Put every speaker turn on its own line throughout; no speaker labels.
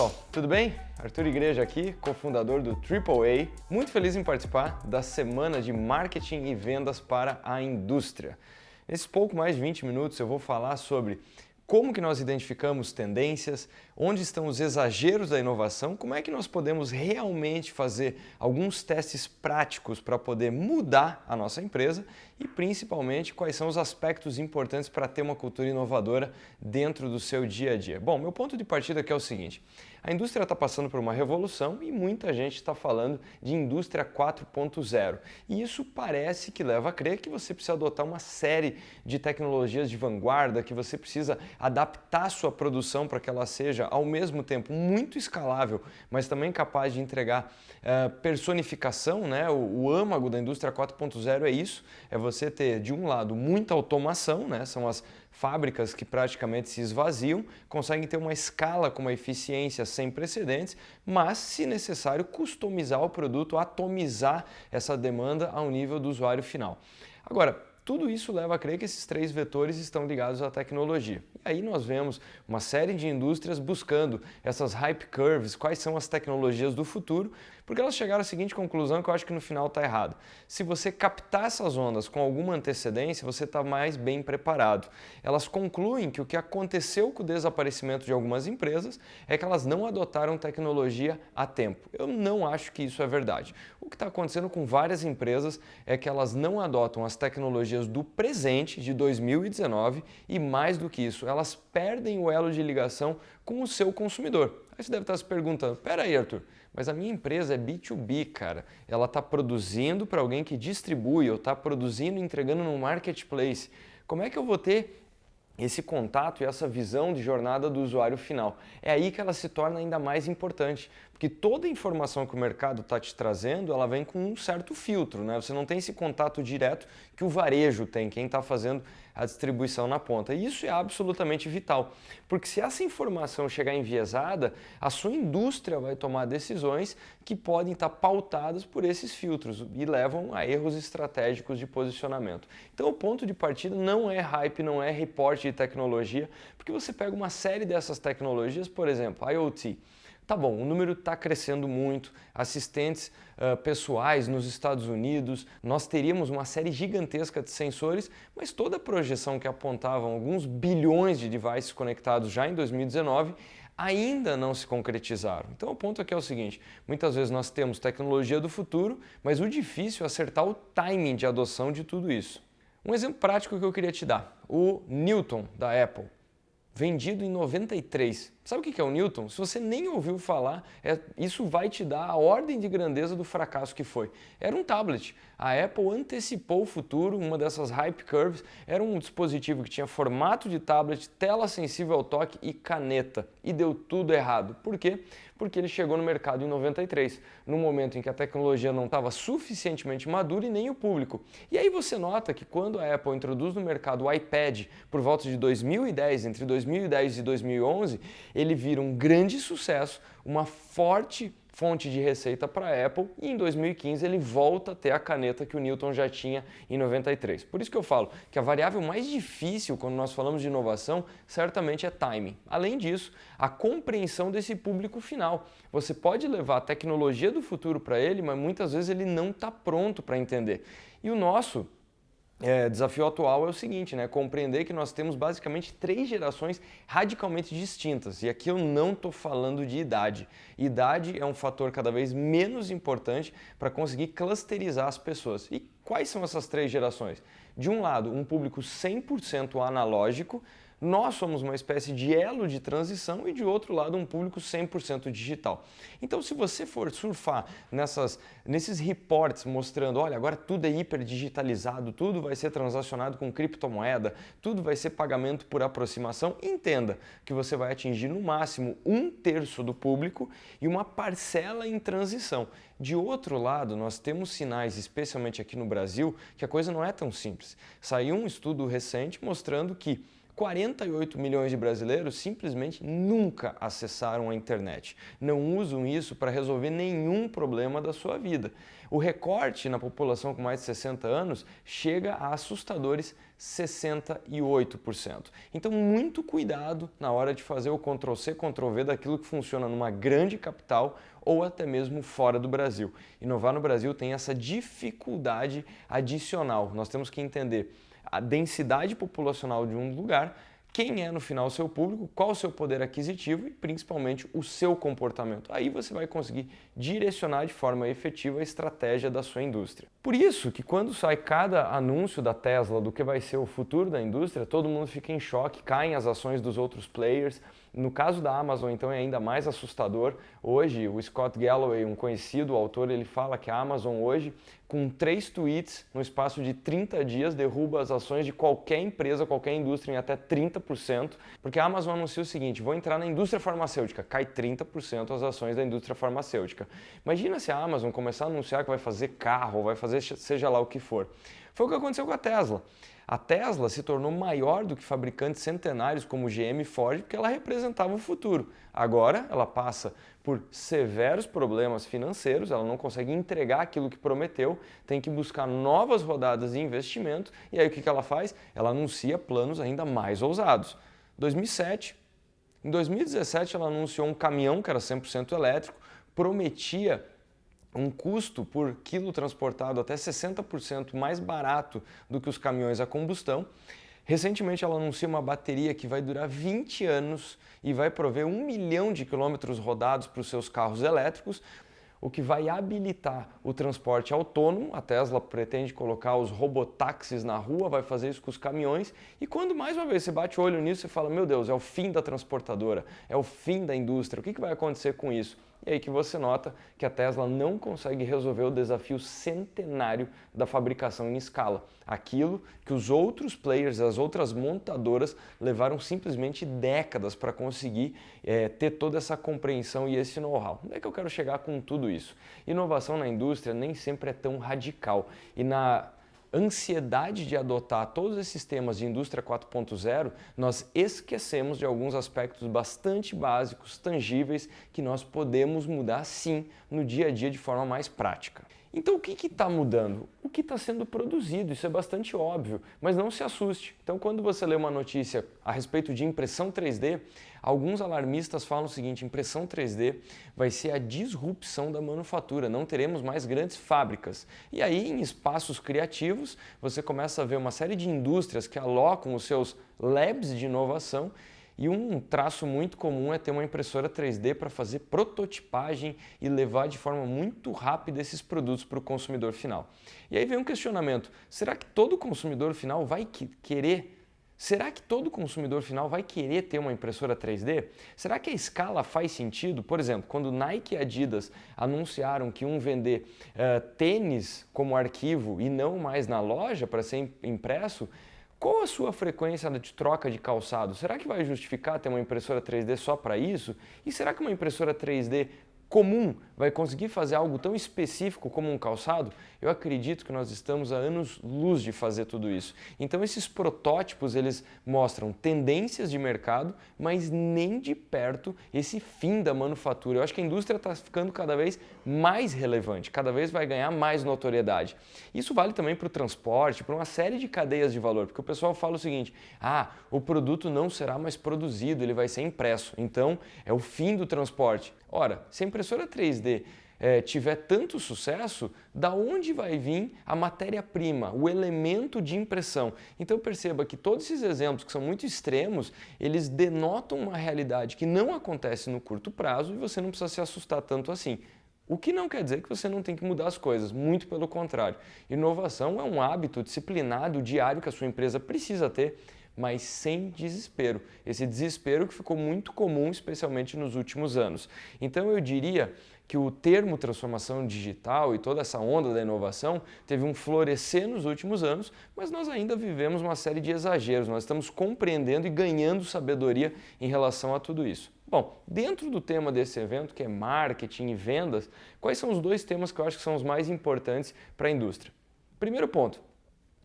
Pessoal, tudo bem? Arthur Igreja aqui, cofundador do AAA. Muito feliz em participar da semana de marketing e vendas para a indústria. Nesses pouco mais de 20 minutos eu vou falar sobre como que nós identificamos tendências, onde estão os exageros da inovação, como é que nós podemos realmente fazer alguns testes práticos para poder mudar a nossa empresa e principalmente quais são os aspectos importantes para ter uma cultura inovadora dentro do seu dia a dia. Bom, meu ponto de partida aqui é o seguinte, a indústria está passando por uma revolução e muita gente está falando de indústria 4.0 e isso parece que leva a crer que você precisa adotar uma série de tecnologias de vanguarda, que você precisa adaptar sua produção para que ela seja ao mesmo tempo muito escalável, mas também capaz de entregar uh, personificação, né? O, o âmago da indústria 4.0 é isso, é você ter de um lado muita automação, né? São as fábricas que praticamente se esvaziam, conseguem ter uma escala com uma eficiência sem precedentes, mas, se necessário, customizar o produto, atomizar essa demanda ao nível do usuário final. Agora, tudo isso leva a crer que esses três vetores estão ligados à tecnologia. E aí nós vemos uma série de indústrias buscando essas hype curves, quais são as tecnologias do futuro, porque elas chegaram à seguinte conclusão que eu acho que no final está errado. Se você captar essas ondas com alguma antecedência, você está mais bem preparado. Elas concluem que o que aconteceu com o desaparecimento de algumas empresas é que elas não adotaram tecnologia a tempo. Eu não acho que isso é verdade. O que está acontecendo com várias empresas é que elas não adotam as tecnologias do presente, de 2019, e mais do que isso, elas perdem o elo de ligação com o seu consumidor. Aí você deve estar se perguntando, pera aí Arthur, mas a minha empresa é B2B, cara. Ela está produzindo para alguém que distribui, ou está produzindo e entregando no marketplace. Como é que eu vou ter esse contato e essa visão de jornada do usuário final. É aí que ela se torna ainda mais importante, porque toda informação que o mercado está te trazendo, ela vem com um certo filtro, né? Você não tem esse contato direto que o varejo tem, quem está fazendo a distribuição na ponta. E isso é absolutamente vital, porque se essa informação chegar enviesada, a sua indústria vai tomar decisões que podem estar tá pautadas por esses filtros e levam a erros estratégicos de posicionamento. Então o ponto de partida não é hype, não é reporte de tecnologia, porque você pega uma série dessas tecnologias, por exemplo, IoT, Tá bom, o número está crescendo muito, assistentes uh, pessoais nos Estados Unidos, nós teríamos uma série gigantesca de sensores, mas toda a projeção que apontavam alguns bilhões de devices conectados já em 2019 ainda não se concretizaram. Então o ponto aqui é o seguinte, muitas vezes nós temos tecnologia do futuro, mas o difícil é acertar o timing de adoção de tudo isso. Um exemplo prático que eu queria te dar, o Newton da Apple vendido em 93. Sabe o que é o Newton? Se você nem ouviu falar, é, isso vai te dar a ordem de grandeza do fracasso que foi. Era um tablet. A Apple antecipou o futuro, uma dessas hype curves. Era um dispositivo que tinha formato de tablet, tela sensível ao toque e caneta. E deu tudo errado. Por quê? Porque ele chegou no mercado em 93, no momento em que a tecnologia não estava suficientemente madura e nem o público. E aí você nota que quando a Apple introduz no mercado o iPad por volta de 2010, entre 2010 e 2011, ele vira um grande sucesso, uma forte fonte de receita para a Apple e em 2015 ele volta a ter a caneta que o Newton já tinha em 93. Por isso que eu falo que a variável mais difícil quando nós falamos de inovação certamente é timing. Além disso, a compreensão desse público final. Você pode levar a tecnologia do futuro para ele, mas muitas vezes ele não está pronto para entender. E o nosso é, desafio atual é o seguinte, né? compreender que nós temos basicamente três gerações radicalmente distintas. E aqui eu não estou falando de idade. Idade é um fator cada vez menos importante para conseguir clusterizar as pessoas. E quais são essas três gerações? De um lado, um público 100% analógico, nós somos uma espécie de elo de transição e de outro lado um público 100% digital. Então se você for surfar nessas, nesses reports mostrando, olha, agora tudo é hiper digitalizado, tudo vai ser transacionado com criptomoeda, tudo vai ser pagamento por aproximação, entenda que você vai atingir no máximo um terço do público e uma parcela em transição. De outro lado, nós temos sinais, especialmente aqui no Brasil, que a coisa não é tão simples. Saiu um estudo recente mostrando que 48 milhões de brasileiros simplesmente nunca acessaram a internet. Não usam isso para resolver nenhum problema da sua vida. O recorte na população com mais de 60 anos chega a assustadores 68%. Então, muito cuidado na hora de fazer o Ctrl-C, Ctrl-V daquilo que funciona numa grande capital ou até mesmo fora do Brasil. Inovar no Brasil tem essa dificuldade adicional. Nós temos que entender a densidade populacional de um lugar quem é no final o seu público, qual o seu poder aquisitivo e principalmente o seu comportamento. Aí você vai conseguir direcionar de forma efetiva a estratégia da sua indústria. Por isso que quando sai cada anúncio da Tesla do que vai ser o futuro da indústria, todo mundo fica em choque, caem as ações dos outros players. No caso da Amazon, então, é ainda mais assustador. Hoje, o Scott Galloway, um conhecido autor, ele fala que a Amazon hoje, com três tweets, no espaço de 30 dias, derruba as ações de qualquer empresa, qualquer indústria em até 30%, porque a Amazon anuncia o seguinte, vou entrar na indústria farmacêutica, cai 30% as ações da indústria farmacêutica. Imagina se a Amazon começar a anunciar que vai fazer carro, vai fazer seja lá o que for. Foi o que aconteceu com a Tesla. A Tesla se tornou maior do que fabricantes centenários como GM e Ford porque ela representava o futuro. Agora ela passa por severos problemas financeiros, ela não consegue entregar aquilo que prometeu, tem que buscar novas rodadas de investimento e aí o que ela faz? Ela anuncia planos ainda mais ousados. 2007, em 2017 ela anunciou um caminhão que era 100% elétrico, prometia um custo por quilo transportado até 60% mais barato do que os caminhões a combustão. Recentemente ela anuncia uma bateria que vai durar 20 anos e vai prover um milhão de quilômetros rodados para os seus carros elétricos, o que vai habilitar o transporte autônomo. A Tesla pretende colocar os robotáxis na rua, vai fazer isso com os caminhões. E quando mais uma vez você bate o olho nisso, você fala: Meu Deus, é o fim da transportadora, é o fim da indústria. O que vai acontecer com isso? E aí que você nota que a Tesla não consegue resolver o desafio centenário da fabricação em escala. Aquilo que os outros players, as outras montadoras levaram simplesmente décadas para conseguir é, ter toda essa compreensão e esse know-how. Onde é que eu quero chegar com tudo isso? Inovação na indústria nem sempre é tão radical. E na ansiedade de adotar todos esses temas de indústria 4.0, nós esquecemos de alguns aspectos bastante básicos, tangíveis, que nós podemos mudar sim no dia a dia de forma mais prática. Então o que está mudando? O que está sendo produzido, isso é bastante óbvio, mas não se assuste. Então quando você lê uma notícia a respeito de impressão 3D, alguns alarmistas falam o seguinte, impressão 3D vai ser a disrupção da manufatura, não teremos mais grandes fábricas. E aí em espaços criativos você começa a ver uma série de indústrias que alocam os seus labs de inovação e um traço muito comum é ter uma impressora 3D para fazer prototipagem e levar de forma muito rápida esses produtos para o consumidor final. E aí vem um questionamento, será que todo consumidor final vai querer Será que todo consumidor final vai querer ter uma impressora 3D? Será que a escala faz sentido? Por exemplo, quando Nike e Adidas anunciaram que iam vender uh, tênis como arquivo e não mais na loja para ser impresso, qual a sua frequência de troca de calçado? Será que vai justificar ter uma impressora 3D só para isso? E será que uma impressora 3D comum vai conseguir fazer algo tão específico como um calçado, eu acredito que nós estamos a anos luz de fazer tudo isso. Então esses protótipos eles mostram tendências de mercado, mas nem de perto esse fim da manufatura. Eu acho que a indústria está ficando cada vez mais relevante, cada vez vai ganhar mais notoriedade. Isso vale também para o transporte, para uma série de cadeias de valor, porque o pessoal fala o seguinte, ah, o produto não será mais produzido, ele vai ser impresso, então é o fim do transporte. Ora, se a impressora 3D é, tiver tanto sucesso, da onde vai vir a matéria-prima, o elemento de impressão? Então perceba que todos esses exemplos que são muito extremos, eles denotam uma realidade que não acontece no curto prazo e você não precisa se assustar tanto assim. O que não quer dizer que você não tem que mudar as coisas, muito pelo contrário. Inovação é um hábito disciplinado, diário que a sua empresa precisa ter mas sem desespero. Esse desespero que ficou muito comum, especialmente nos últimos anos. Então eu diria que o termo transformação digital e toda essa onda da inovação teve um florescer nos últimos anos, mas nós ainda vivemos uma série de exageros, nós estamos compreendendo e ganhando sabedoria em relação a tudo isso. Bom, dentro do tema desse evento, que é marketing e vendas, quais são os dois temas que eu acho que são os mais importantes para a indústria? Primeiro ponto,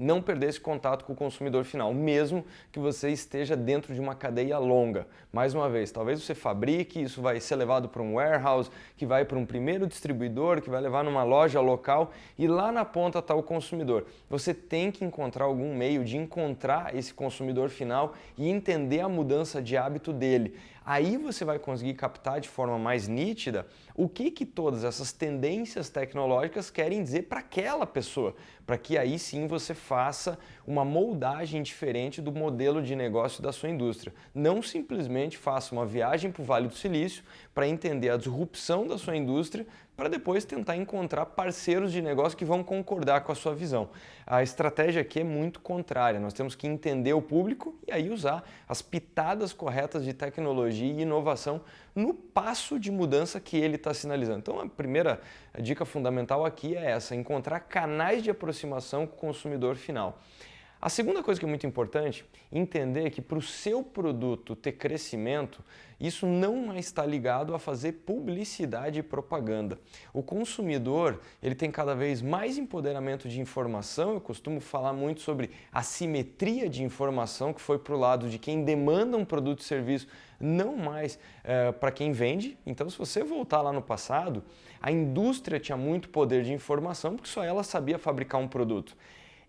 não perder esse contato com o consumidor final, mesmo que você esteja dentro de uma cadeia longa. Mais uma vez, talvez você fabrique, isso vai ser levado para um warehouse, que vai para um primeiro distribuidor, que vai levar numa loja local e lá na ponta está o consumidor. Você tem que encontrar algum meio de encontrar esse consumidor final e entender a mudança de hábito dele. Aí você vai conseguir captar de forma mais nítida o que, que todas essas tendências tecnológicas querem dizer para aquela pessoa, para que aí sim você faça uma moldagem diferente do modelo de negócio da sua indústria. Não simplesmente faça uma viagem para o Vale do Silício para entender a disrupção da sua indústria, para depois tentar encontrar parceiros de negócio que vão concordar com a sua visão. A estratégia aqui é muito contrária, nós temos que entender o público e aí usar as pitadas corretas de tecnologia e inovação no passo de mudança que ele está sinalizando. Então a primeira dica fundamental aqui é essa, encontrar canais de aproximação com o consumidor final. A segunda coisa que é muito importante, entender que para o seu produto ter crescimento, isso não está ligado a fazer publicidade e propaganda. O consumidor ele tem cada vez mais empoderamento de informação, eu costumo falar muito sobre a simetria de informação que foi para o lado de quem demanda um produto e serviço, não mais é, para quem vende. Então se você voltar lá no passado, a indústria tinha muito poder de informação porque só ela sabia fabricar um produto.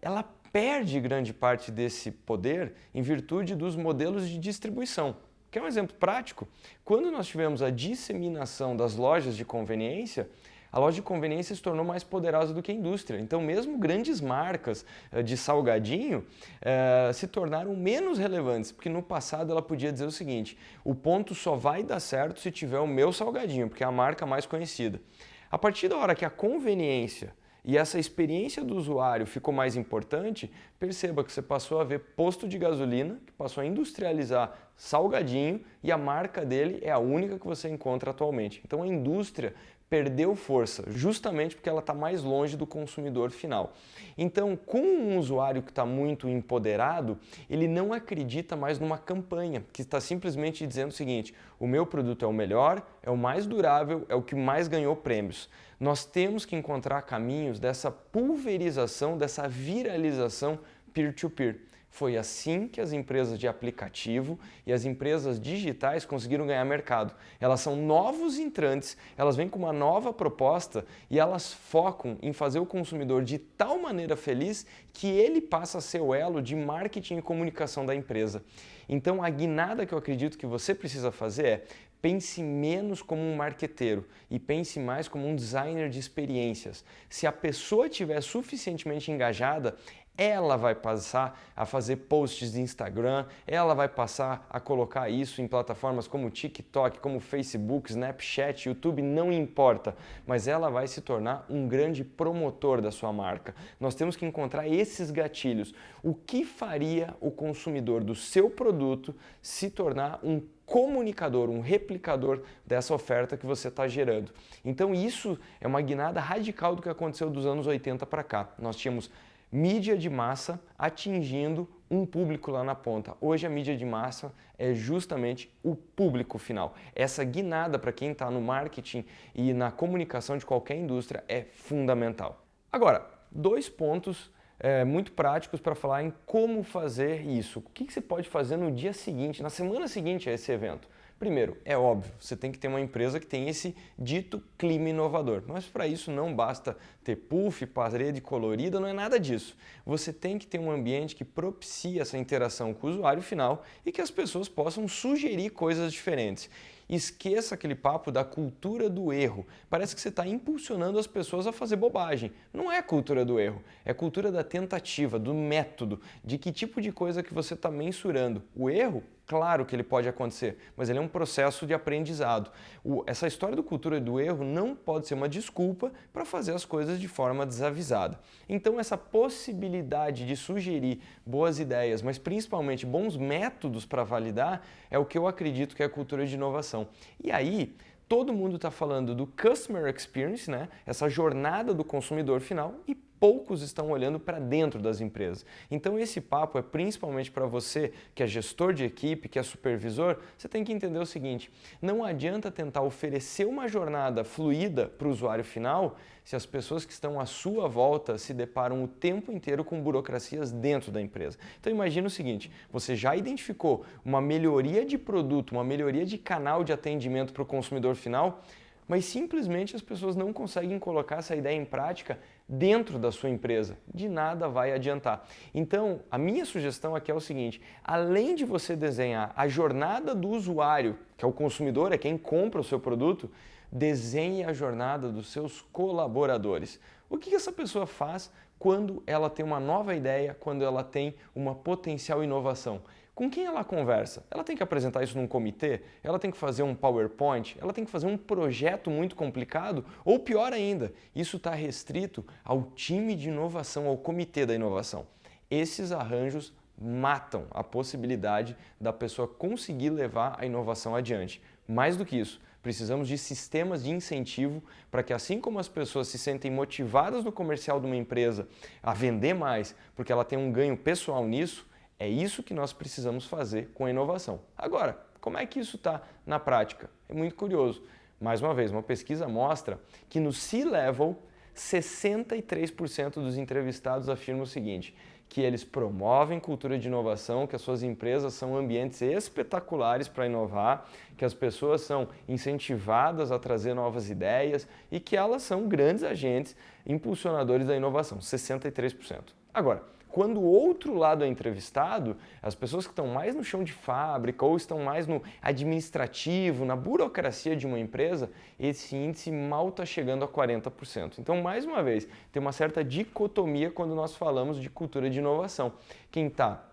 Ela perde grande parte desse poder em virtude dos modelos de distribuição. Quer um exemplo prático? Quando nós tivemos a disseminação das lojas de conveniência, a loja de conveniência se tornou mais poderosa do que a indústria. Então, mesmo grandes marcas eh, de salgadinho eh, se tornaram menos relevantes, porque no passado ela podia dizer o seguinte: o ponto só vai dar certo se tiver o meu salgadinho, porque é a marca mais conhecida. A partir da hora que a conveniência e essa experiência do usuário ficou mais importante, perceba que você passou a ver posto de gasolina, que passou a industrializar salgadinho e a marca dele é a única que você encontra atualmente. Então a indústria perdeu força, justamente porque ela está mais longe do consumidor final. Então, com um usuário que está muito empoderado, ele não acredita mais numa campanha, que está simplesmente dizendo o seguinte, o meu produto é o melhor, é o mais durável, é o que mais ganhou prêmios. Nós temos que encontrar caminhos dessa pulverização, dessa viralização peer-to-peer. -peer. Foi assim que as empresas de aplicativo e as empresas digitais conseguiram ganhar mercado. Elas são novos entrantes, elas vêm com uma nova proposta e elas focam em fazer o consumidor de tal maneira feliz que ele passa a ser o elo de marketing e comunicação da empresa. Então a guinada que eu acredito que você precisa fazer é pense menos como um marqueteiro e pense mais como um designer de experiências. Se a pessoa estiver suficientemente engajada, ela vai passar a fazer posts de Instagram, ela vai passar a colocar isso em plataformas como TikTok, como Facebook, Snapchat, YouTube, não importa, mas ela vai se tornar um grande promotor da sua marca. Nós temos que encontrar esses gatilhos. O que faria o consumidor do seu produto se tornar um comunicador, um replicador dessa oferta que você está gerando. Então isso é uma guinada radical do que aconteceu dos anos 80 para cá. Nós tínhamos mídia de massa atingindo um público lá na ponta. Hoje a mídia de massa é justamente o público final. Essa guinada para quem está no marketing e na comunicação de qualquer indústria é fundamental. Agora, dois pontos é, muito práticos para falar em como fazer isso. O que, que você pode fazer no dia seguinte, na semana seguinte a esse evento? Primeiro, é óbvio, você tem que ter uma empresa que tem esse dito clima inovador. Mas para isso não basta ter puff, parede colorida, não é nada disso. Você tem que ter um ambiente que propicie essa interação com o usuário final e que as pessoas possam sugerir coisas diferentes. Esqueça aquele papo da cultura do erro. Parece que você está impulsionando as pessoas a fazer bobagem. Não é cultura do erro, é cultura da tentativa, do método, de que tipo de coisa que você está mensurando. O erro Claro que ele pode acontecer, mas ele é um processo de aprendizado. O, essa história do cultura do erro não pode ser uma desculpa para fazer as coisas de forma desavisada. Então essa possibilidade de sugerir boas ideias, mas principalmente bons métodos para validar, é o que eu acredito que é a cultura de inovação. E aí, todo mundo está falando do customer experience, né? essa jornada do consumidor final, e poucos estão olhando para dentro das empresas. Então esse papo é principalmente para você que é gestor de equipe, que é supervisor, você tem que entender o seguinte, não adianta tentar oferecer uma jornada fluida para o usuário final se as pessoas que estão à sua volta se deparam o tempo inteiro com burocracias dentro da empresa. Então imagina o seguinte, você já identificou uma melhoria de produto, uma melhoria de canal de atendimento para o consumidor final, mas simplesmente as pessoas não conseguem colocar essa ideia em prática dentro da sua empresa. De nada vai adiantar. Então, a minha sugestão aqui é o seguinte, além de você desenhar a jornada do usuário, que é o consumidor, é quem compra o seu produto, desenhe a jornada dos seus colaboradores. O que essa pessoa faz quando ela tem uma nova ideia, quando ela tem uma potencial inovação? Com quem ela conversa? Ela tem que apresentar isso num comitê? Ela tem que fazer um PowerPoint? Ela tem que fazer um projeto muito complicado? Ou pior ainda, isso está restrito ao time de inovação, ao comitê da inovação. Esses arranjos matam a possibilidade da pessoa conseguir levar a inovação adiante. Mais do que isso, precisamos de sistemas de incentivo para que assim como as pessoas se sentem motivadas no comercial de uma empresa a vender mais, porque ela tem um ganho pessoal nisso, é isso que nós precisamos fazer com a inovação. Agora, como é que isso está na prática? É muito curioso. Mais uma vez, uma pesquisa mostra que no C-Level, 63% dos entrevistados afirmam o seguinte, que eles promovem cultura de inovação, que as suas empresas são ambientes espetaculares para inovar, que as pessoas são incentivadas a trazer novas ideias e que elas são grandes agentes impulsionadores da inovação, 63%. Agora, quando o outro lado é entrevistado, as pessoas que estão mais no chão de fábrica ou estão mais no administrativo, na burocracia de uma empresa, esse índice mal está chegando a 40%. Então, mais uma vez, tem uma certa dicotomia quando nós falamos de cultura de inovação. Quem está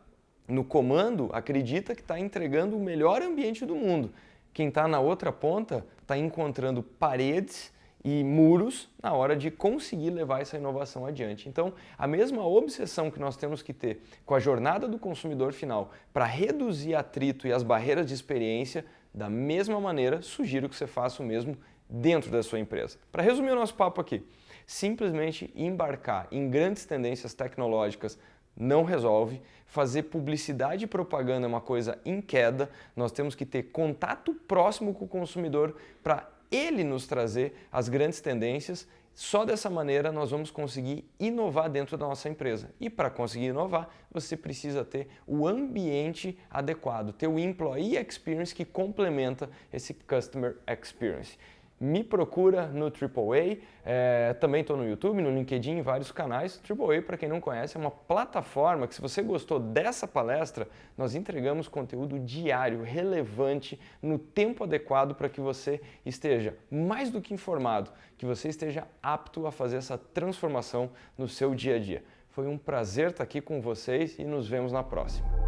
no comando acredita que está entregando o melhor ambiente do mundo. Quem está na outra ponta está encontrando paredes e muros na hora de conseguir levar essa inovação adiante. Então, a mesma obsessão que nós temos que ter com a jornada do consumidor final para reduzir atrito e as barreiras de experiência, da mesma maneira, sugiro que você faça o mesmo dentro da sua empresa. Para resumir o nosso papo aqui, simplesmente embarcar em grandes tendências tecnológicas não resolve. Fazer publicidade e propaganda é uma coisa em queda. Nós temos que ter contato próximo com o consumidor para ele nos trazer as grandes tendências. Só dessa maneira nós vamos conseguir inovar dentro da nossa empresa. E para conseguir inovar, você precisa ter o ambiente adequado, ter o Employee Experience que complementa esse Customer Experience me procura no AAA, é, também estou no YouTube, no LinkedIn, em vários canais. AAA, para quem não conhece, é uma plataforma que se você gostou dessa palestra, nós entregamos conteúdo diário, relevante, no tempo adequado para que você esteja mais do que informado, que você esteja apto a fazer essa transformação no seu dia a dia. Foi um prazer estar aqui com vocês e nos vemos na próxima.